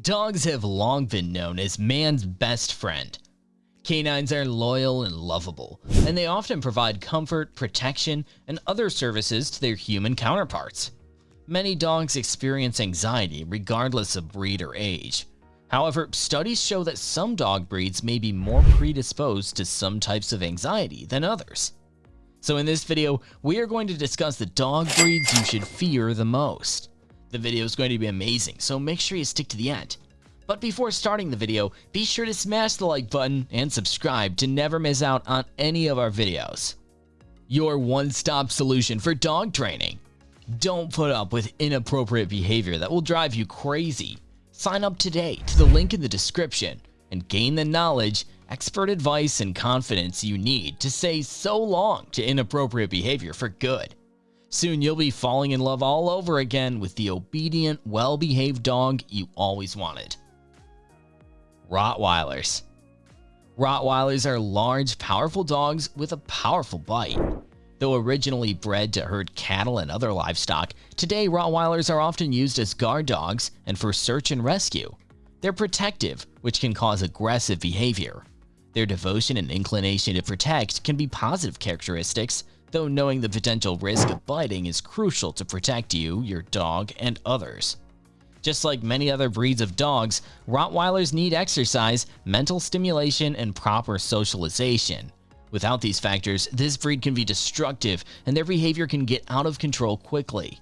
Dogs have long been known as man's best friend. Canines are loyal and lovable, and they often provide comfort, protection, and other services to their human counterparts. Many dogs experience anxiety regardless of breed or age. However, studies show that some dog breeds may be more predisposed to some types of anxiety than others. So in this video, we are going to discuss the dog breeds you should fear the most. The video is going to be amazing, so make sure you stick to the end. But before starting the video, be sure to smash the like button and subscribe to never miss out on any of our videos. Your one-stop solution for dog training. Don't put up with inappropriate behavior that will drive you crazy. Sign up today to the link in the description and gain the knowledge, expert advice, and confidence you need to say so long to inappropriate behavior for good. Soon you'll be falling in love all over again with the obedient, well-behaved dog you always wanted. Rottweilers Rottweilers are large, powerful dogs with a powerful bite. Though originally bred to herd cattle and other livestock, today Rottweilers are often used as guard dogs and for search and rescue. They're protective, which can cause aggressive behavior. Their devotion and inclination to protect can be positive characteristics, though knowing the potential risk of biting is crucial to protect you, your dog, and others. Just like many other breeds of dogs, Rottweilers need exercise, mental stimulation, and proper socialization. Without these factors, this breed can be destructive and their behavior can get out of control quickly.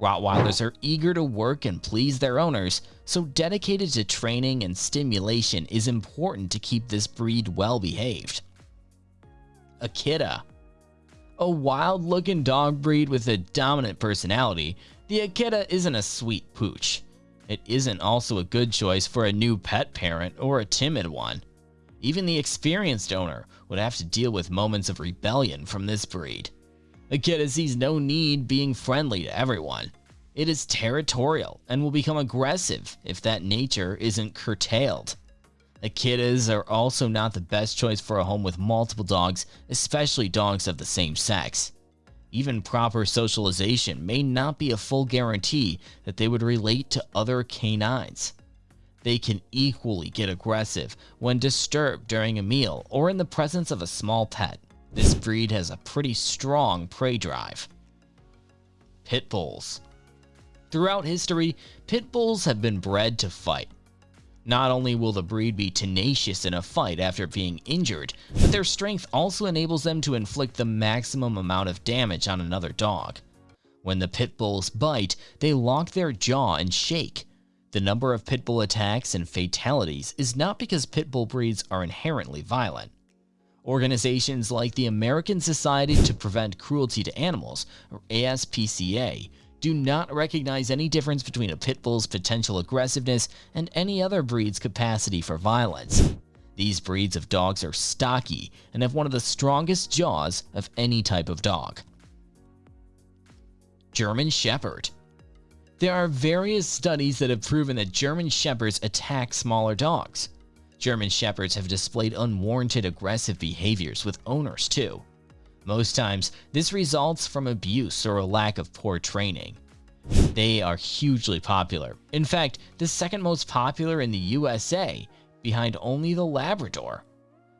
Rottweilers are eager to work and please their owners, so dedicated to training and stimulation is important to keep this breed well behaved. Akita a wild-looking dog breed with a dominant personality, the Akita isn't a sweet pooch. It isn't also a good choice for a new pet parent or a timid one. Even the experienced owner would have to deal with moments of rebellion from this breed. Akita sees no need being friendly to everyone. It is territorial and will become aggressive if that nature isn't curtailed. Akitas are also not the best choice for a home with multiple dogs, especially dogs of the same sex. Even proper socialization may not be a full guarantee that they would relate to other canines. They can equally get aggressive when disturbed during a meal or in the presence of a small pet. This breed has a pretty strong prey drive. Pit Bulls Throughout history, pit bulls have been bred to fight. Not only will the breed be tenacious in a fight after being injured, but their strength also enables them to inflict the maximum amount of damage on another dog. When the pit bulls bite, they lock their jaw and shake. The number of pit bull attacks and fatalities is not because pit bull breeds are inherently violent. Organizations like the American Society to Prevent Cruelty to Animals, or ASPCA, do not recognize any difference between a pit bull's potential aggressiveness and any other breed's capacity for violence. These breeds of dogs are stocky and have one of the strongest jaws of any type of dog. German Shepherd There are various studies that have proven that German Shepherds attack smaller dogs. German Shepherds have displayed unwarranted aggressive behaviors with owners too. Most times, this results from abuse or a lack of poor training. They are hugely popular. In fact, the second most popular in the USA, behind only the Labrador.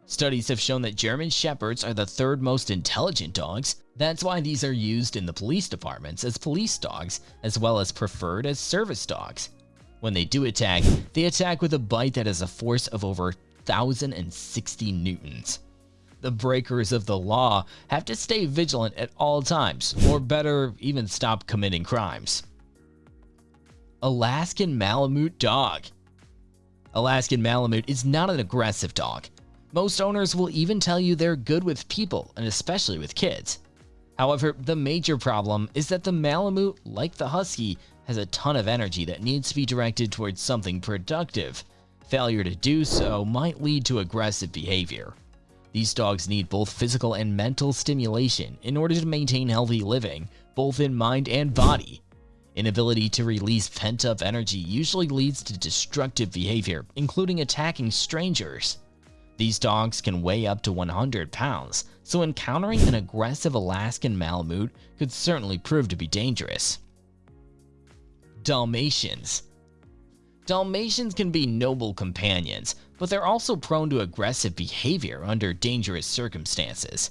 Studies have shown that German Shepherds are the third most intelligent dogs. That's why these are used in the police departments as police dogs, as well as preferred as service dogs. When they do attack, they attack with a bite that has a force of over 1,060 newtons the breakers of the law have to stay vigilant at all times, or better, even stop committing crimes. Alaskan Malamute Dog Alaskan Malamute is not an aggressive dog. Most owners will even tell you they're good with people, and especially with kids. However, the major problem is that the Malamute, like the Husky, has a ton of energy that needs to be directed towards something productive. Failure to do so might lead to aggressive behavior. These dogs need both physical and mental stimulation in order to maintain healthy living, both in mind and body. Inability to release pent-up energy usually leads to destructive behavior, including attacking strangers. These dogs can weigh up to 100 pounds, so encountering an aggressive Alaskan Malamute could certainly prove to be dangerous. Dalmatians Dalmatians can be noble companions, but they're also prone to aggressive behavior under dangerous circumstances.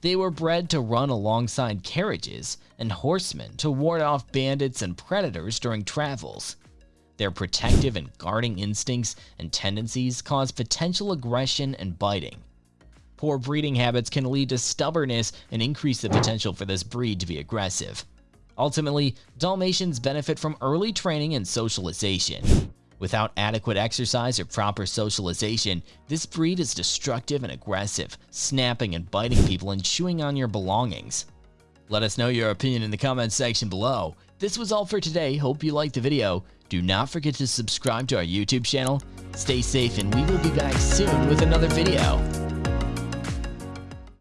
They were bred to run alongside carriages and horsemen to ward off bandits and predators during travels. Their protective and guarding instincts and tendencies cause potential aggression and biting. Poor breeding habits can lead to stubbornness and increase the potential for this breed to be aggressive. Ultimately, Dalmatians benefit from early training and socialization. Without adequate exercise or proper socialization, this breed is destructive and aggressive, snapping and biting people and chewing on your belongings. Let us know your opinion in the comments section below. This was all for today, hope you liked the video. Do not forget to subscribe to our YouTube channel. Stay safe and we will be back soon with another video.